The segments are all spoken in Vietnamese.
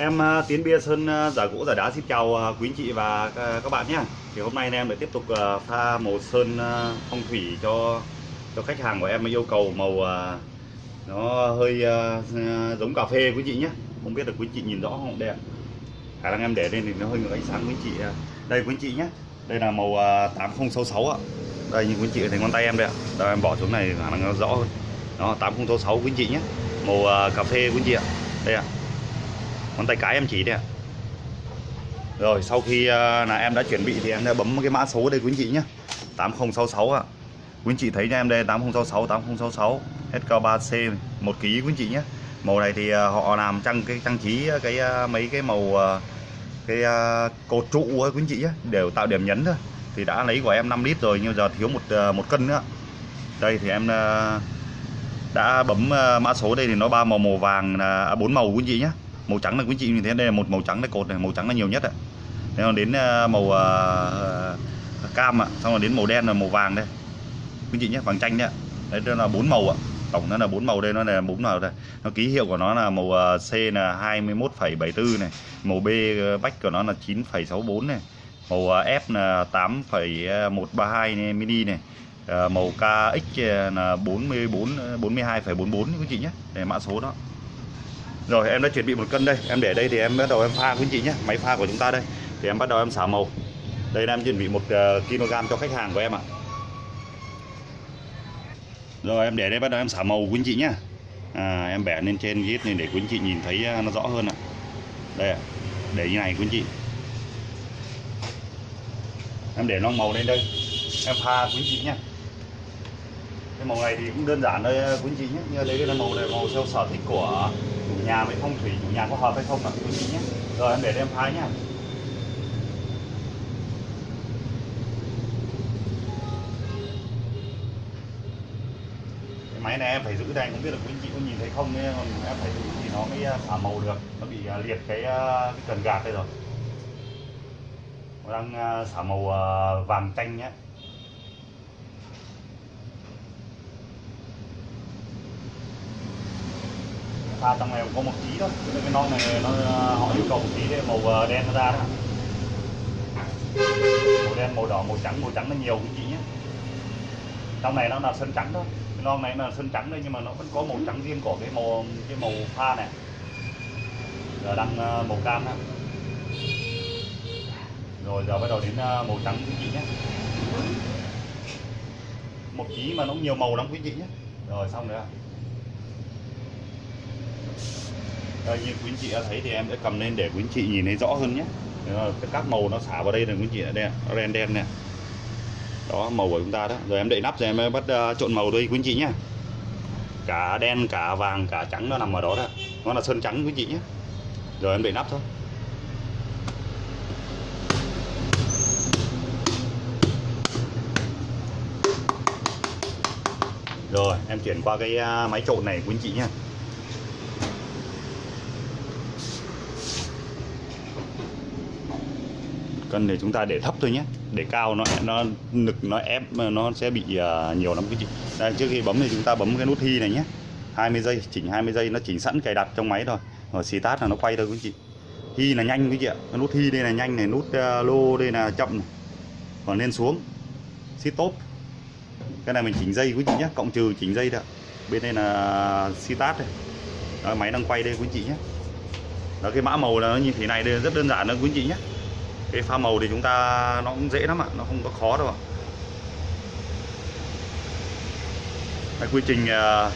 Em ờ, Tiến Bia Sơn ờ, giả gỗ, giả đá xin chào ờ, quý anh chị và các bạn nhé. Thì hôm nay em lại tiếp tục pha màu sơn phong thủy cho cho khách hàng của em yêu cầu màu nó hơi giống cà phê quý chị nhé. Không biết là quý chị nhìn rõ không đây ạ. Khả năng em để lên thì nó hơi ngược ánh sáng quý chị. Đây quý chị nhé. Đây là màu 8066 ạ. Đây như quý chị thấy ngón tay em đây ạ. Đây em bỏ xuống này khả năng nó rõ hơn. Đó 8066 quý chị nhé. Màu cà phê quý chị ạ. Đây ạ ngón tay cái em chỉ đây ạ. Rồi, sau khi ờ, là em đã chuẩn bị thì em đã bấm cái mã số đây quý anh chị nhé. 8066 ạ. Quý anh chị thấy cho em đây 8066 8066 SK3C 1 kg quý anh chị nhé. Màu này thì ờ, họ làm trang cái, trang trí cái ờ, mấy cái màu cái cột trụ ấy quý anh chị nhé, đều tạo điểm nhấn thôi. Thì đã lấy của em 5 lít rồi, nhưng giờ thiếu một một cân nữa đây thì em đã bấm mã số đây thì nó ba màu màu vàng là à, bốn màu quý anh chị nhé màu trắng là quý chị nhìn thấy đây là một màu trắng là cột này màu trắng là nhiều nhất ạ. Thế còn đến ờ, màu uh, cam ạ xong rồi đến màu đen là màu vàng đây. Quý chị nhé vàng chanh đấy ạ. Đấy đó là bốn màu ạ. Tổng nó là bốn màu đây nó là bốn màu đây nó ký hiệu của nó là màu C là 21,74 này màu B bách của nó là 9,64 này màu F là 8,132 này, mini này màu KX là 44 42,44 quý chị nhé. Để mã số đó rồi em đã chuẩn bị một cân đây. Em để đây thì em bắt đầu em pha quý anh chị nhé máy pha của chúng ta đây. Thì em bắt đầu em xả màu. Đây là em chuẩn bị một ờ, kg cho khách hàng của em ạ. Rồi em để đây bắt đầu em xả màu quý anh chị nhé à, em bẻ lên trên ghét này để quý anh chị nhìn thấy ờ, nó rõ hơn ạ. Đây để như này quý anh chị. Em để non màu lên đây. Em pha quý anh chị nhé cái màu này thì cũng đơn giản thôi quý anh chị nhé. Như đấy là màu này màu theo sở thích của chủ nhà với phong thủy, chủ nhà có hợp hay không là quý anh chị nhé. Rồi, em để đây em pha nhá. Cái máy này em phải giữ đây không biết là quý anh chị có nhìn thấy không nên còn em phải giữ thì nó mới à, xả màu được. Nó bị à, liệt cái à, cái cần gạt đây rồi. Nó đang xả màu vàng chanh nhé pha trong này có một tí thôi. Nên cái non này nó à, họ yêu cầu một tí để màu à, đen nó ra đó. Màu đen, màu đỏ, màu trắng màu trắng nó nhiều quý chị nhé trong này nó là sơn trắng thôi. Cái non này là sơn trắng đây, nhưng mà nó vẫn có màu trắng riêng của cái màu cái màu pha này. Giờ đang à, màu cam đó. rồi, giờ bắt đầu đến màu trắng quý chị nhé một tí mà nó nhiều màu lắm quý chị nhé rồi, xong rồi ạ. Đây, như quý anh chị đã thấy thì em sẽ cầm lên để quý anh chị nhìn thấy rõ hơn nhé. Các màu nó xả vào đây là quý anh chị đây nó đen đen nè đó màu của chúng ta đó. Rồi em đậy nắp rồi em bắt uh, trộn màu đây quý anh chị nhé. Cả đen cả vàng cả trắng nó nằm ở đó đó. Nó là sơn trắng quý anh chị nhé. Rồi em đậy nắp thôi. Rồi em chuyển qua cái à, máy trộn này quý anh chị nhé. Cân thì chúng ta để thấp thôi nhé. Để cao nó nó nực nó ép nó sẽ bị uh, nhiều lắm. Quý chị đây trước khi bấm thì chúng ta bấm cái nút thi này nhé. 20 giây chỉnh 20 giây nó chỉnh sẵn cài đặt trong máy rồi. Rồi xì tát là nó quay thôi quý chị hi là nhanh quý chị ạ? Cái nút hi đây là nhanh này nút uh, lô đây là chậm này. Còn lên xuống xít tốt cái này mình chỉnh dây quý chị nhé. Cộng trừ chỉnh dây đó. Bên đây là xi tát đây. Đó, máy đang quay đây quý chị nhé. Đó cái mã màu là nó như thế này đây rất đơn giản đó quý chị nhé cái pha màu thì chúng ta nó cũng dễ lắm ạ nó không có khó đâu ạ cái quy trình uh,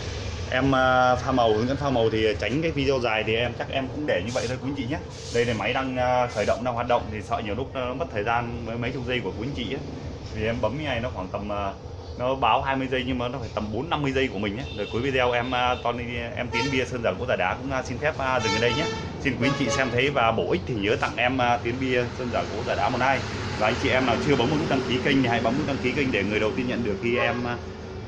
em uh, pha màu hướng dẫn pha màu thì tránh cái video dài thì em chắc em cũng để như vậy thôi quý anh chị nhé đây là máy đang uh, khởi động đang hoạt động thì sợ nhiều lúc nó mất thời gian với mấy chục giây của quý anh chị ấy. thì em bấm như này nó khoảng tầm nó báo 20 giây nhưng mà nó phải tầm 4 50 giây của mình nhé. Rồi cuối video em Tony em tiến bia sơn giả gỗ giả đá cũng xin phép dừng ở đây nhé. Xin quý anh chị xem thấy và bổ ích thì nhớ tặng em à, uh, tiến bia sơn giả gỗ giả đá một like. Và anh chị em nào chưa bấm một nút đăng ký kênh thì hãy bấm nút đăng ký kênh để người đầu tiên nhận được khi em à,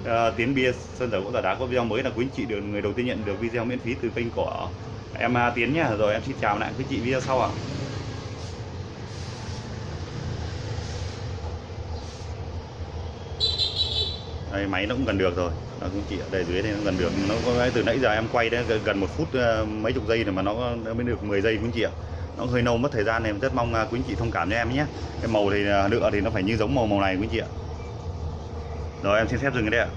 à, uh, tiến bia sơn giả gỗ giả đá có video mới là quý anh chị được người đầu tiên nhận được video miễn phí từ kênh của em uh, tiến nhá Rồi em xin chào lại quý chị video sau ạ. Đây máy nó cũng gần được rồi. Nó cũng chỉ chị đây dưới đây nó gần được. Nó có từ nãy giờ em quay đấy, gần- một phút ờ, mấy chục giây rồi mà nó nó mới được 10 giây quý anh chị ạ. Nó hơi nâu mất thời gian này em rất mong ờ, quý anh chị thông cảm cho em nhé. Cái màu thì ờ, lựa thì nó phải như giống màu màu này quý anh chị ạ. Rồi, em xin phép dừng cái đây ạ.